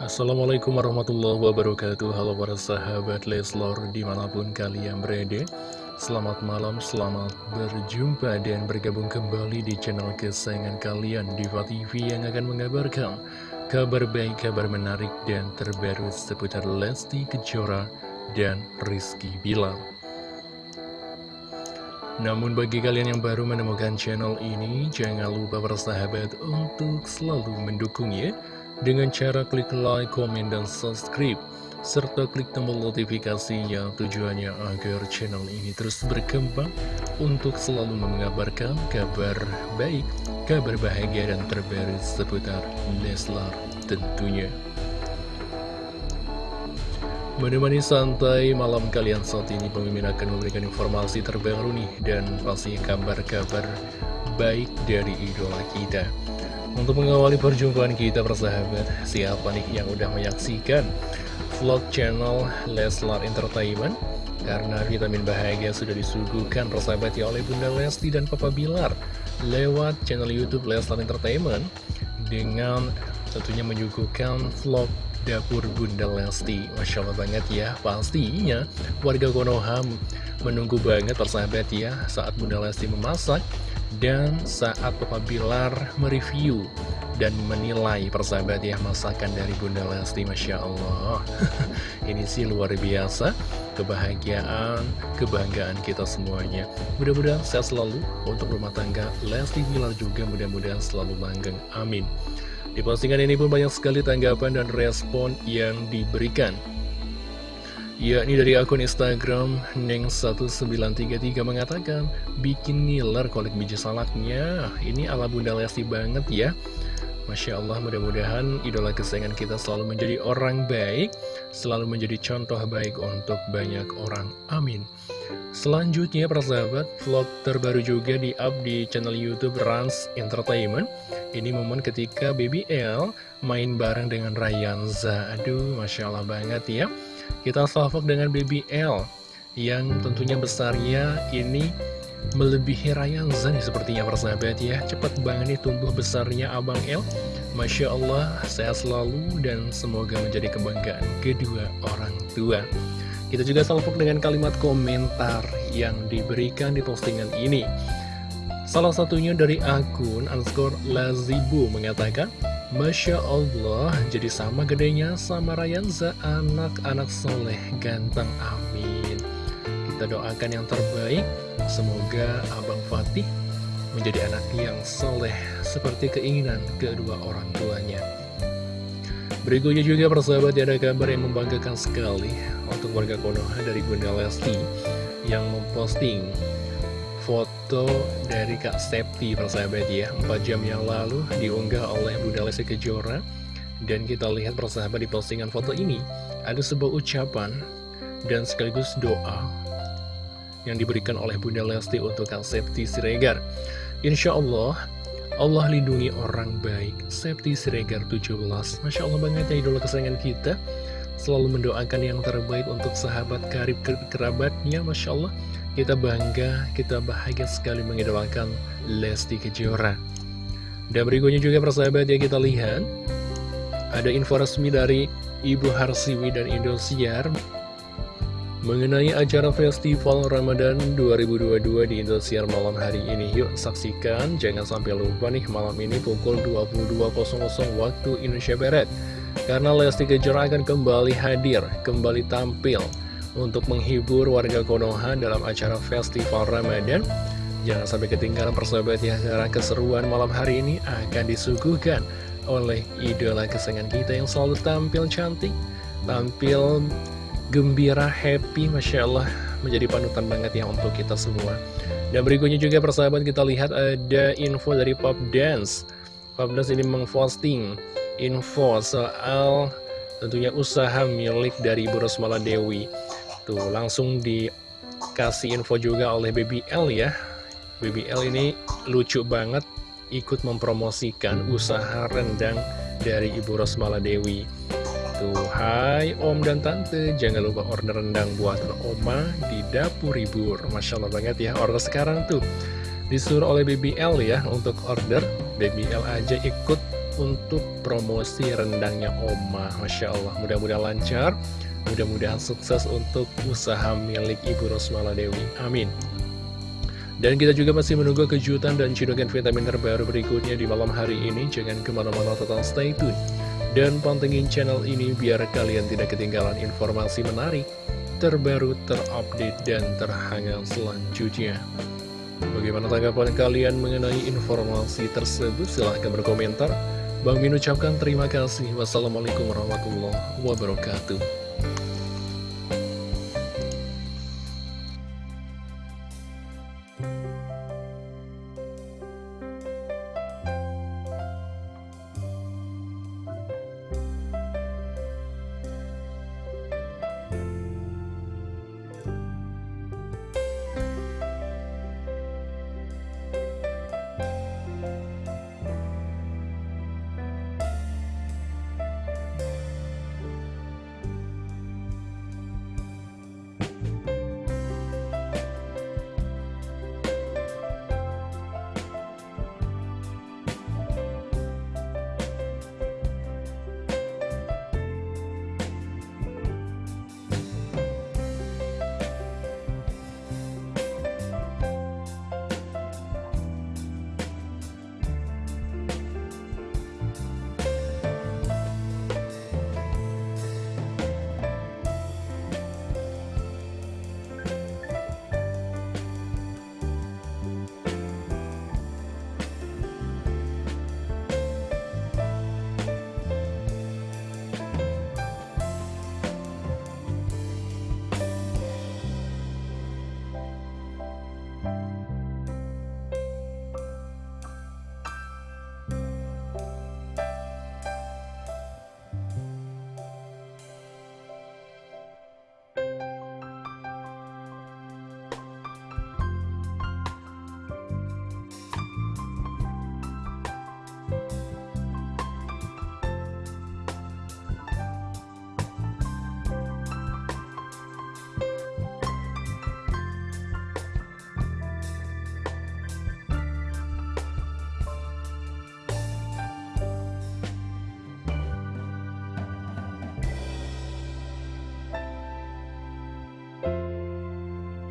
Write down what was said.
Assalamualaikum warahmatullahi wabarakatuh. Halo para sahabat Leslor di mana pun kalian berada. Selamat malam, selamat berjumpa dan bergabung kembali di channel kesayangan kalian Diva TV yang akan mengabarkan kabar baik, kabar menarik dan terbaru seputar Lesti Kejora dan Rizky Bilar. Namun bagi kalian yang baru menemukan channel ini, jangan lupa bersahabat untuk selalu mendukungnya dengan cara klik like, komen, dan subscribe serta klik tombol notifikasinya tujuannya agar channel ini terus berkembang untuk selalu mengabarkan kabar baik, kabar bahagia dan terbaru seputar Leslar tentunya. Menemani santai malam kalian saat ini pemimpin akan memberikan informasi terbaru nih dan pasti kabar-kabar baik dari idola kita. Untuk mengawali perjumpaan kita persahabat, siapa nih yang udah menyaksikan vlog channel Leslar Entertainment? Karena vitamin bahagia sudah disuguhkan persahabat ya oleh Bunda Lesti dan Papa Bilar lewat channel Youtube Leslar Entertainment dengan tentunya menyuguhkan vlog Dapur Bunda Lesti Masya Allah banget ya Pastinya warga Konoha menunggu banget persahabat ya Saat Bunda Lesti memasak Dan saat Papa Bilar mereview Dan menilai persahabat ya Masakan dari Bunda Lesti Masya Allah. Ini sih luar biasa. Kebahagiaan, kebanggaan kita semuanya. Mudah-mudahan sehat selalu Untuk rumah tangga Lesti Bilar juga. Mudah-mudahan selalu langgeng. Amin. Di postingan ini pun banyak sekali tanggapan dan respon yang diberikan. Yakni dari akun Instagram Neng1933 mengatakan, bikin ngiler kolik biji salaknya, ini ala Bunda Lesti banget ya. Masya Allah mudah-mudahan idola kesayangan kita selalu menjadi orang baik Selalu menjadi contoh baik untuk banyak orang. Amin. Selanjutnya persahabat vlog terbaru juga di up di channel youtube Rans Entertainment. Ini momen ketika Baby L main bareng dengan Rayanza Aduh Masya Allah banget ya. Kita salvok dengan Baby L Yang tentunya besarnya ini melebihi Rayanza nih sepertinya persahabat ya Cepat banget nih tumbuh besarnya Abang El. Masya Allah sehat selalu dan semoga menjadi kebanggaan kedua orang tua. Kita juga salpuk dengan kalimat komentar yang diberikan di postingan ini. Salah satunya dari akun underscore Lazibu mengatakan Masya Allah, jadi sama gedenya sama Rayanza, anak-anak soleh, ganteng, amin. Kita doakan yang terbaik, Semoga Abang Fatih menjadi anak yang soleh seperti keinginan kedua orang tuanya. Berikutnya juga persahabat ada kabar yang membanggakan sekali untuk warga Konoha dari Bunda Lesti yang memposting foto dari Kak Septi persahabat ya. 4 jam yang lalu diunggah oleh Bunda Lesti Kejora. Dan kita lihat persahabat di postingan foto ini ada sebuah ucapan dan sekaligus doa yang diberikan oleh Bunda Lesti untuk Kang Septi Siregar. Insya Allah, Allah lindungi orang baik. Septi Siregar 17. Masya Allah banget ya idola kesayangan kita. Selalu mendoakan yang terbaik untuk sahabat karib kerabatnya. Masya Allah, kita bangga, kita bahagia sekali mengidolakan Lesti Kejora. Dan berikutnya juga persahabat ya kita lihat. Ada info resmi dari Ibu Harsiwi dan Indosiar Mengenai acara Festival Ramadan 2022 di Indosiar malam hari ini Yuk saksikan, jangan sampai lupa nih malam ini pukul 22.00 waktu Indonesia Barat. Karena Lesti Kejora akan kembali hadir, kembali tampil Untuk menghibur warga Konoha dalam acara Festival Ramadan. Jangan sampai ketinggalan persahabat ya Karena keseruan malam hari ini akan disuguhkan oleh idola kesenangan kita yang selalu tampil cantik Tampil gembira, happy, Masya Allah menjadi panutan banget ya untuk kita semua. Dan berikutnya juga persahabat kita lihat ada info dari Pop Dance. Pop Dance ini memposting info soal tentunya usaha milik dari Ibu Rosmala Dewi. Tuh langsung dikasih info juga oleh Baby L ya. Baby L ini lucu banget ikut mempromosikan usaha rendang dari Ibu Rosmala Dewi. Tuh, hai om dan tante, jangan lupa order rendang buatan oma di dapur ribur. Masya Allah banget ya, order sekarang tuh. Disuruh oleh BBL ya untuk order, BBL aja ikut untuk promosi rendangnya Oma Masya Allah, mudah-mudahan lancar Mudah-mudahan sukses untuk usaha milik Ibu Rosmala Dewi Amin dan kita juga masih menunggu kejutan dan cidukan vitamin terbaru berikutnya di malam hari ini. Jangan ke mana-mana total stay tune. Dan pantengin channel ini biar kalian tidak ketinggalan informasi menarik, terbaru, terupdate, dan terhangat selanjutnya. Bagaimana tanggapan kalian mengenai informasi tersebut? Silahkan berkomentar. Bang Min ucapkan terima kasih. Wassalamualaikum warahmatullahi wabarakatuh.